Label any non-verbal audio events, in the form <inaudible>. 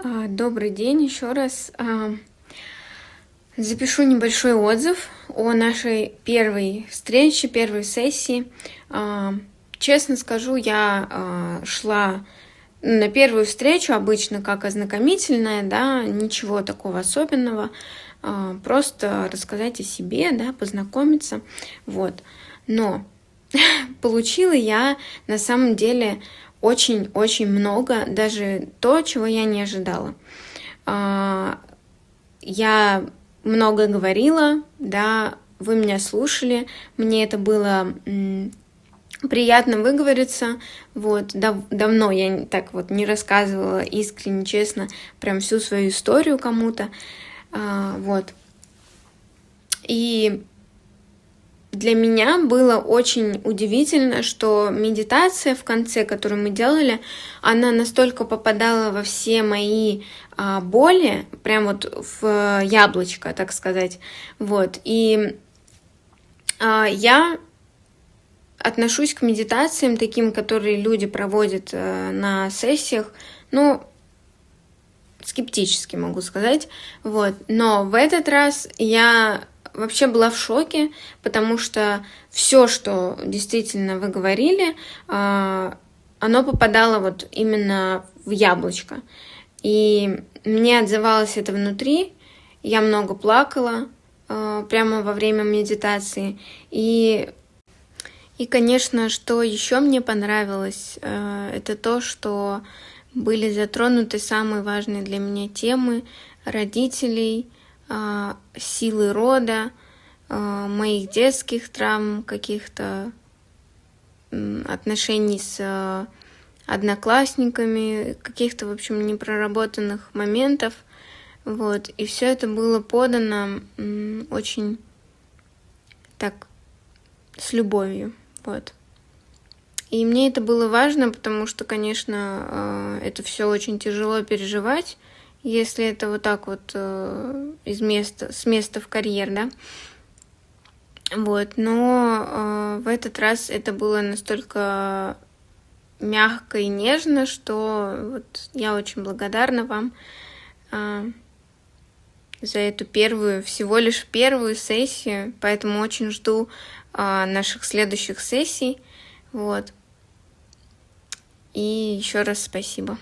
А, добрый день еще раз. А, запишу небольшой отзыв о нашей первой встрече, первой сессии. А, честно скажу, я шла на первую встречу обычно как ознакомительная, да, ничего такого особенного, просто рассказать о себе, да, познакомиться, вот. Но <laughs> получила я на самом деле очень-очень много, даже то, чего я не ожидала. А, я много говорила, да, вы меня слушали, мне это было приятно выговориться, вот, дав давно я так вот не рассказывала искренне, честно, прям всю свою историю кому-то, а, вот. И для меня было очень удивительно, что медитация в конце, которую мы делали, она настолько попадала во все мои а, боли, прям вот в яблочко, так сказать. Вот. И а, я отношусь к медитациям таким, которые люди проводят а, на сессиях, ну, скептически могу сказать. Вот. Но в этот раз я вообще была в шоке, потому что все, что действительно вы говорили, а, оно попадало вот именно в яблочко. И мне отзывалось это внутри, я много плакала а, прямо во время медитации. И, и конечно, что еще мне понравилось, а, это то, что были затронуты самые важные для меня темы родителей, силы рода, а, моих детских травм, каких-то отношений с а, одноклассниками, каких-то, в общем, непроработанных моментов. Вот. И все это было подано очень так, с любовью. Вот. И мне это было важно, потому что, конечно, это все очень тяжело переживать если это вот так вот э, из места, с места в карьер, да. Вот, но э, в этот раз это было настолько мягко и нежно, что вот я очень благодарна вам э, за эту первую, всего лишь первую сессию, поэтому очень жду э, наших следующих сессий, вот. И еще раз спасибо.